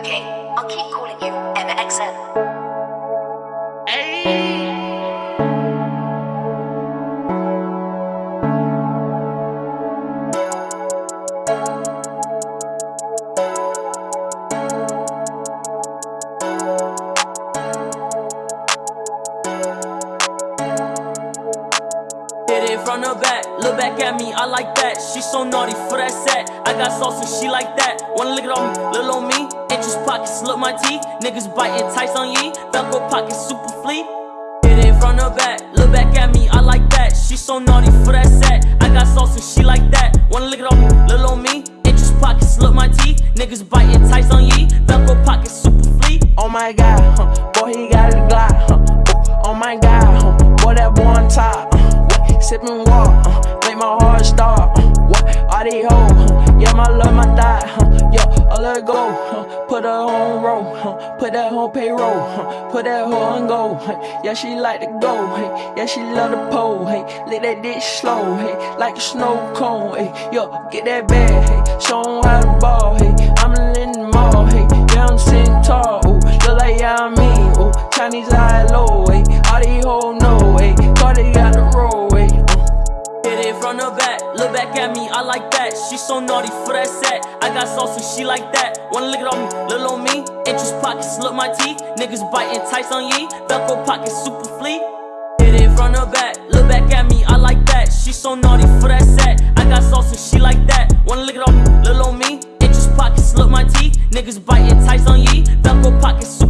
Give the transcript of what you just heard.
Okay, I'll keep calling you Emma XM. It from the back, look back at me, I like that. She so naughty for that set. I got sauce and she like that. Wanna lick it on me, little on me. Pockets, look my teeth. Niggas biting tights on ye. Velcro pockets, super fleet. Hit it from the back, look back at me, I like that. She so naughty for that set. I got sauce and she like that. Wanna lick it on me, little on me. Interest pockets, look my teeth. Niggas biting tights on ye. Velcro pockets, super fleet. Oh my god, huh? boy, he got a Glock. Huh? Oh my god, huh? boy, that boy on top. Uh? Sippin' water, uh, make my heart start. Uh, what? All these hoes, yeah, my love, my thigh. Yeah, I let her go. Put her on roll, huh? put that on payroll. Huh? Put that hoe on go. Huh? Yeah, she like to go. Hey, yeah, she love the pole. Hey, lick that dick slow. Hey, like a snow cone. Hey, yo, get that bag. Hey, show 'em how to ball. Hey, I'm in the mall. Hey, yeah, I'm sitting tall. Ooh, look like yeah, I mean. Ooh, Chinese high low. Hey, all these hoes know. Hey, Cardi got the roll. Hey, uh. Hit it from the back, look back at me, I like that. She so naughty for that set. I got sauce and she like that. Wanna lick it on me, little on me. Interest pockets, look my teeth. Niggas biting tights on ye. Velcro pockets, super fleet. Hit it from the back, look back at me, I like that. She so naughty for that set. I got sauce and she like that. Wanna lick it on me, little on me. Interest pockets, look my teeth. Niggas biting tights on ye. Velcro pockets, super